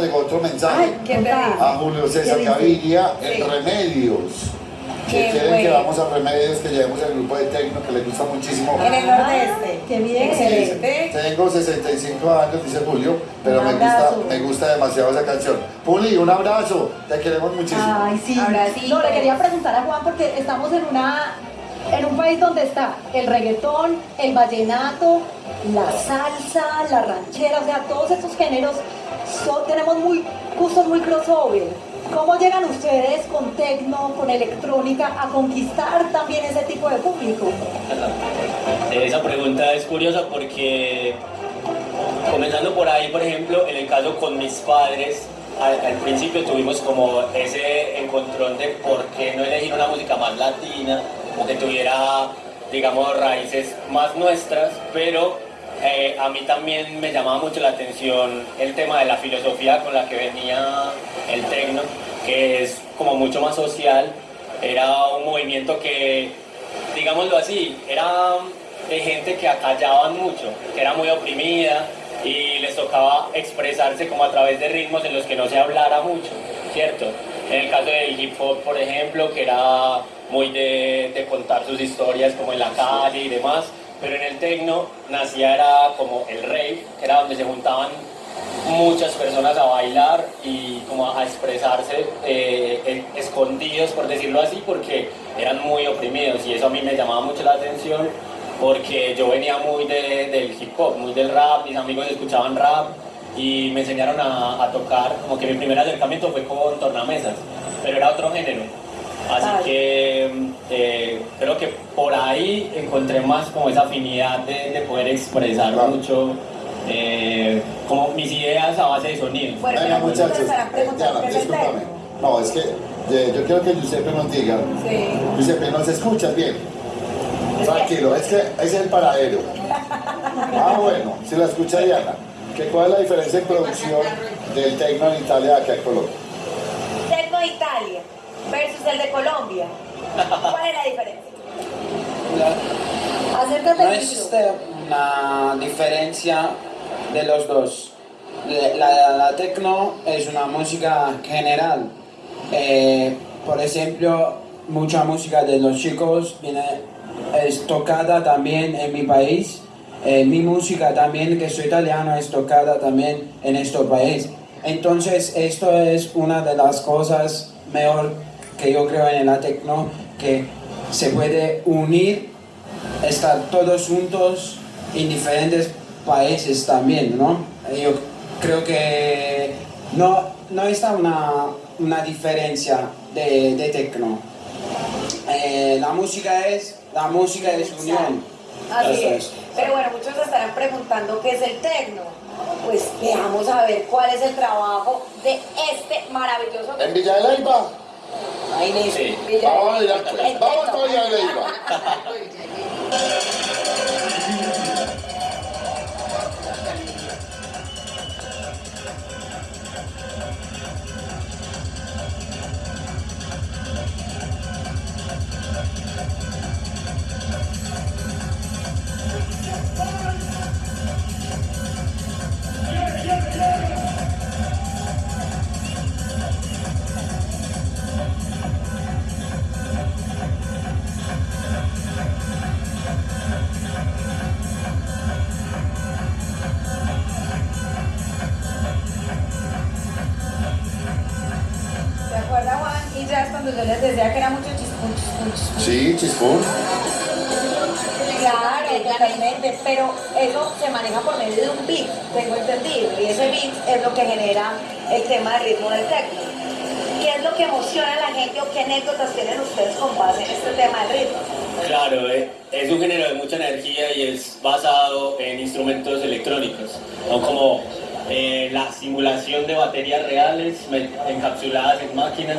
llegó otro mensaje Ay, qué terrible. a Julio César. Gaviria Sí. en Remedios. Que Qué quieren que vamos a Remedios, que llevemos el grupo de Tecno, que les gusta muchísimo. En el nordeste. Qué bien. Excelente. Tengo 65 años, dice Julio, pero me gusta, me gusta demasiado esa canción. Puli, un abrazo, te queremos muchísimo. Ay, sí. Abracito. No, le quería preguntar a Juan porque estamos en una en un país donde está el reggaetón, el vallenato, la salsa, la ranchera, o sea, todos estos géneros son- tenemos muy gustos muy crossover. ¿Cómo llegan ustedes con tecno, con electrónica a conquistar también ese tipo de público? Esa pregunta es curiosa porque, comenzando por ahí, por ejemplo, en el caso con mis padres, al, al principio tuvimos como ese encontrón de por qué no elegir una música más latina o que tuviera, digamos, raíces más nuestras, pero eh, a mí también me llamaba mucho la atención el tema de la filosofía con la que venía el tecno, que es como mucho más social, era un movimiento que digámoslo así, era de gente que acallaban mucho, que era muy oprimida y les tocaba expresarse como a través de ritmos en los que no se hablara mucho, ¿cierto? En el caso del hip hop, por ejemplo, que era muy de, de contar sus historias como en la calle y demás, pero en el techno nacía era como el rave, que era donde se juntaban muchas personas a bailar y como a expresarse eh, eh, escondidos, por decirlo así, porque eran muy oprimidos y eso a mí me llamaba mucho la atención porque yo venía muy de- del hip hop, muy del rap, mis amigos escuchaban rap y me enseñaron a, a tocar, como que mi primer acercamiento fue con tornamesas, pero era otro género. Así que eh, creo que por ahí encontré más como esa afinidad de, de poder expresar Claro. mucho eh, como mis ideas a base de sonido. Bueno, Venga, muchachos, Diana, el discúlpame. No, es que eh, yo quiero que Giuseppe nos diga. Sí. Giuseppe, ¿nos escuchas bien? Tranquilo, es que es el paradero. Ah, bueno, si la escucha Diana. ¿Qué, ¿Cuál es la diferencia en producción del tecno en Italia aquí a Colombia? Versus el de Colombia. ¿Cuál es la diferencia? No existe una diferencia de los dos. La, la, la techno es una música general. Eh, por ejemplo, mucha música de los chicos viene, es tocada también en mi país. Eh, mi música también, que soy italiano, es tocada también en este país. Entonces, esto es una de las cosas mejor que yo creo en la techno, que se puede unir estar todos juntos en diferentes países también, ¿no? Yo creo que no, no está una, una diferencia de, de techno. Eh, la música es, la música es unión. Así es. es. Pero bueno, muchos estarán preguntando qué es el tecno. Pues veamos a ver cuál es el trabajo de este maravilloso En Villa de Leyva. Ahí le Sí. Vamos a ir a- el vamos tecno. a cuando yo les decía que era mucho chispun, chispun. Sí, Chispún. Claro, totalmente, pero eso se maneja por medio de un beat, tengo entendido, y ese beat es lo que genera el tema del ritmo del techno. ¿Qué es lo que emociona a la gente o qué anécdotas tienen ustedes con base en este tema del ritmo? Claro, eh, es un género de mucha energía y es basado en instrumentos electrónicos, ¿no? como eh, la simulación de baterías reales encapsuladas en máquinas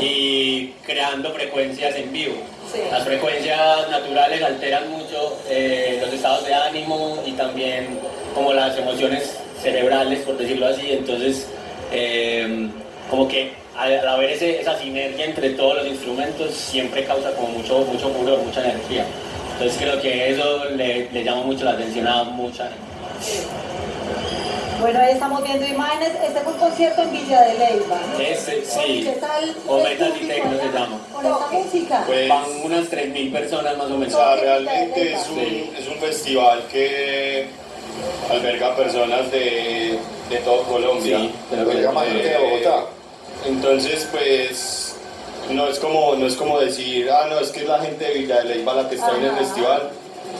y creando frecuencias en vivo. Sí. Las frecuencias naturales alteran mucho eh, los estados de ánimo y también como las emociones cerebrales, por decirlo así. Entonces, eh, como que al, haber ese- esa sinergia entre todos los instrumentos, siempre causa como mucho, mucho furor, mucha energía. Entonces creo que eso le, le llama mucho la atención a mucha gente. Bueno, ahí estamos viendo imágenes. Este fue un concierto en Villa de Leyva. ¿no? Ese, sí. ¿Qué tal? O Metal Tecno se llama. Con esta música. Pues, Van unas 3.000 personas más o o menos. sea, realmente es un, Sí. es un festival que alberga personas de, de todo Colombia. Sí, Pero que llama gente de Bogotá. Entonces, pues, no es como, no es como decir, ah, no, es que es la gente de Villa de Leyva la que está en el festival,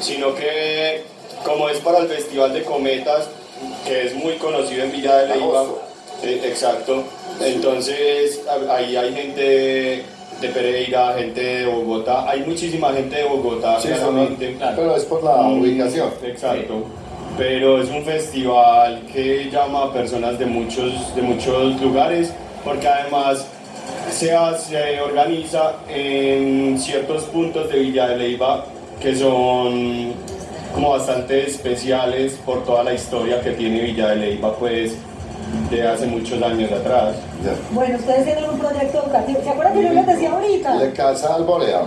sino que como es para el Festival de Cometas, que es muy conocido en Villa de Leyva, eh, exacto, entonces ahí hay gente de Pereira, gente de Bogotá, hay muchísima gente de Bogotá, Sí, pero es por la Mm, ubicación. Exacto. Pero es un festival que llama a personas de muchos, de muchos lugares, porque además se organiza en ciertos puntos de Villa de Leyva que son como bastante especiales por toda la historia que tiene Villa de Leyva, pues de hace muchos años atrás. Ya. Bueno, ustedes tienen un proyecto educativo. ¿Se acuerdan que yo les decía ahorita? ¿Le casa Alborea?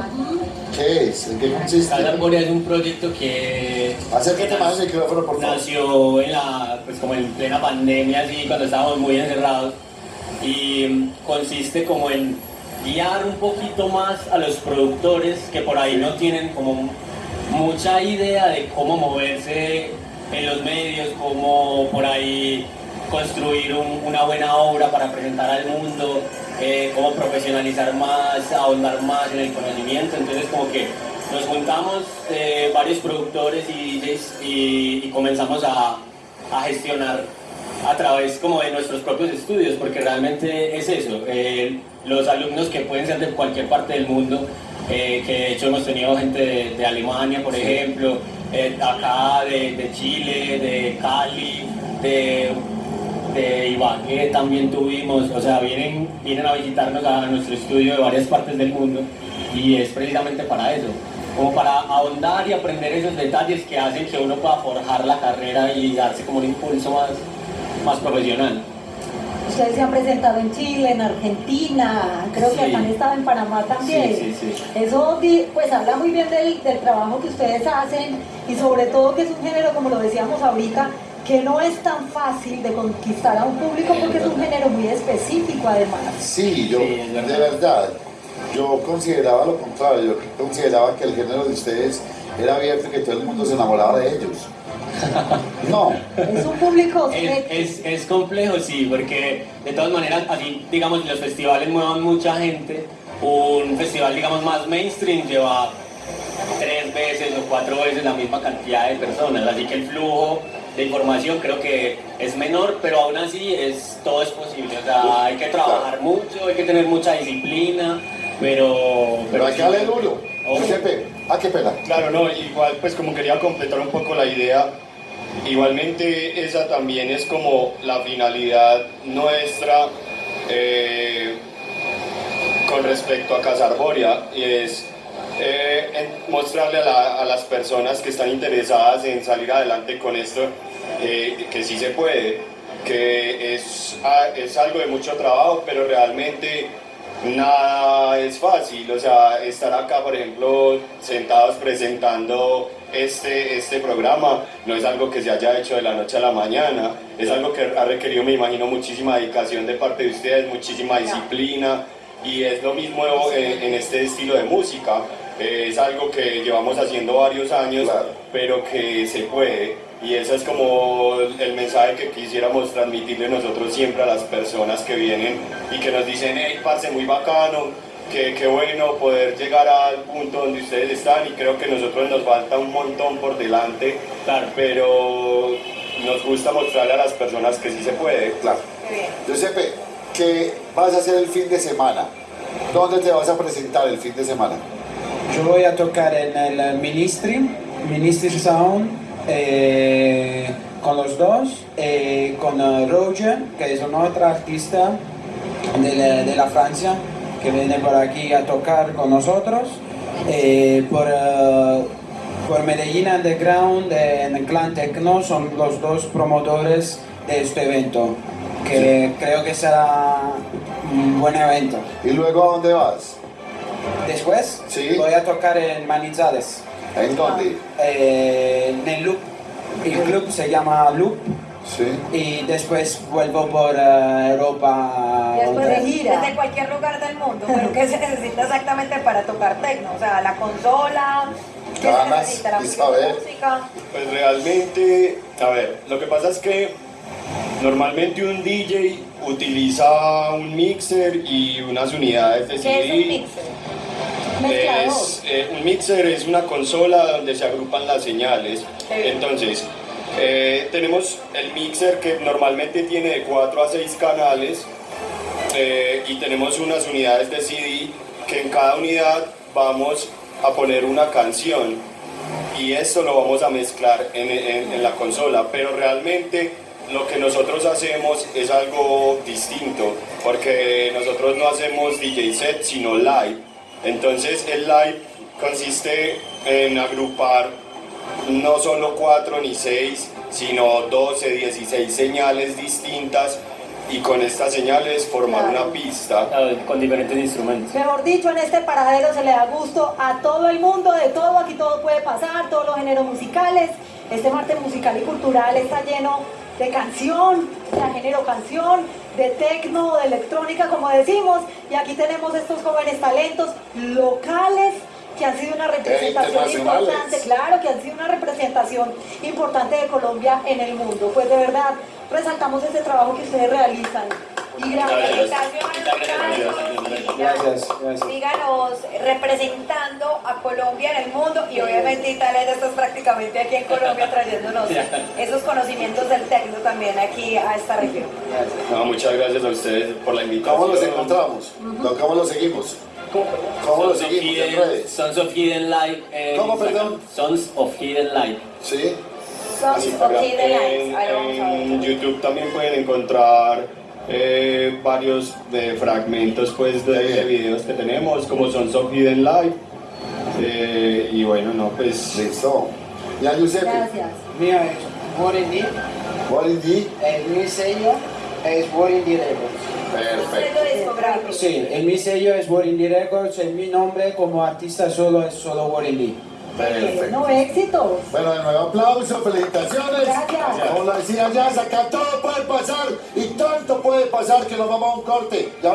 ¿Qué es? ¿En qué consiste? Casa Arborea es un proyecto que Acércate más al micrófono, por favor. nació en la, pues como en plena pandemia, así, cuando estábamos muy encerrados. Y consiste como en guiar un poquito más a los productores que por ahí no tienen como mucha idea de cómo moverse en los medios, cómo por ahí construir un- una buena obra para presentar al mundo, eh, cómo profesionalizar más, ahondar más en el conocimiento. Entonces como que nos juntamos eh, varios productores y comenzamos a, a gestionar a través como de nuestros propios estudios, porque realmente es eso, eh, los alumnos que pueden ser de cualquier parte del mundo, eh, que de hecho hemos tenido gente de, de Alemania, por ejemplo, eh, acá de, de Chile, de Cali, de, de Ibagué también tuvimos, o sea, vienen, vienen a visitarnos a nuestro estudio de varias partes del mundo y es precisamente para eso, como para ahondar y aprender esos detalles que hacen que uno pueda forjar la carrera y darse como un impulso más, más profesional. Ustedes se han presentado en Chile, en Argentina, creo que Sí. acá han estado en Panamá también. Sí, sí, sí. Eso pues habla muy bien del, del trabajo que ustedes hacen y sobre todo que es un género, como lo decíamos ahorita, que no es tan fácil de conquistar a un público porque es un género muy específico además. Sí, yo, de verdad, yo consideraba lo contrario, yo consideraba que el género de ustedes era abierto y que todo el mundo se enamoraba de ellos. No, Es un público Es, es, es complejo, sí, porque de todas maneras, así, digamos, los festivales muevan mucha gente. Un festival, digamos, más mainstream lleva tres veces o cuatro veces la misma cantidad de personas, así que el flujo de información creo que es menor, pero aún así es, todo es posible. O sea, hay que trabajar mucho, hay que tener mucha disciplina, pero... pero hay que darle duro. Ah, qué pena. Claro, no, igual pues como quería completar un poco la idea, igualmente esa también es como la finalidad nuestra eh, con respecto a Casa Arborea y es eh, mostrarle a, la- a las personas que están interesadas en salir adelante con esto eh, que sí se puede, que es, a- es algo de mucho trabajo, pero realmente nada es fácil, o sea, estar acá, por ejemplo, sentados presentando este, este programa, no es algo que se haya hecho de la noche a la mañana, es algo que ha requerido, me imagino, muchísima dedicación de parte de ustedes, muchísima disciplina, y es lo mismo en, en este estilo de música, Eh, es algo que llevamos haciendo varios años, Claro. pero que se puede. Y ese es como el mensaje que quisiéramos transmitirle nosotros siempre a las personas que vienen y que nos dicen, hey, parce, muy bacano, que qué bueno poder llegar al punto donde ustedes están y creo que a nosotros nos falta un montón por delante, Claro. pero nos gusta mostrarle a las personas que sí se puede. Claro. Giuseppe, ¿qué vas a hacer el fin de semana? ¿Dónde te vas a presentar el fin de semana? Yo voy a tocar en el Ministry, Ministry Sound, eh, con los dos, eh, con eh, Roger, que es una otra artista de la, de la Francia, que viene por aquí a tocar con nosotros, eh, por, por Medellín Underground, en el Clan Tecno, son los dos promotores de este evento, que creo que será un buen evento. ¿Y luego a dónde vas? Después Sí. voy a tocar en Manizales, ¿En dónde? eh, en el Loop. El club se llama Loop Sí. y después vuelvo por eh, Europa. Después de gira. Desde cualquier lugar del mundo. Pero ¿qué se necesita exactamente para tocar tecno? O sea, la consola, ¿qué se Ganas, y saber. música. Pues realmente, a ver, lo que pasa es que normalmente un DJ utiliza un mixer y unas unidades de ¿Qué CD. es un mixer? Es, eh, un mixer es una consola donde se agrupan las señales. Entonces, eh, tenemos el mixer que normalmente tiene de 4 a 6 canales eh, y tenemos unas unidades de CD que en cada unidad vamos a poner una canción y esto lo vamos a mezclar en, en- en la consola, pero realmente lo que nosotros hacemos es algo distinto, porque nosotros no hacemos DJ set, sino live. Entonces el live consiste en agrupar no solo 4 ni 6, sino 12, 16 señales distintas y con estas señales formar Claro. una pista. Con diferentes instrumentos. Mejor dicho, en este paradero se le da gusto a todo el mundo, de todo, aquí todo puede pasar, todos los géneros musicales. Este martes musical y cultural está lleno de canción, de género canción, de tecno, de electrónica, como decimos. Y aquí tenemos estos jóvenes talentos locales que han sido una representación internacionales. importante, claro, que han sido una representación importante de Colombia en el mundo. Pues de verdad, resaltamos ese trabajo que ustedes realizan. Y gracias. Felicitaciones, Gracias, gracias. Síganos representando a Colombia en el mundo y obviamente Italia estás prácticamente aquí en Colombia trayéndonos esos conocimientos del tecno también aquí a esta región. gracias. No, muchas gracias a ustedes por la invitación. ¿Cómo los encontramos? ¿Cómo los seguimos? ¿Cómo lo Sons of seguimos en redes? Sons of Hidden en ¿Cómo, perdón? Sons of Hidden Life. ¿Sí? Sons of Hidden Lights. En, lo en. YouTube también pueden encontrar eh, varios de fragmentos pues, de, de videos que tenemos, como Sons of Hidden Life. Eh, y bueno, no, pues Listo. Ya, Giuseppe. Gracias. Mío es What the? el mi sello es Warren D Records. Perfecto. Sí, el mi sello es Warren D Records, el mi nombre como artista solo es solo. Perfecto. No, éxitos. Bueno, de nuevo aplauso, felicitaciones. Gracias. Como lo decía ya, acá todo puede pasar y tanto puede pasar que nos vamos a un corte. Ya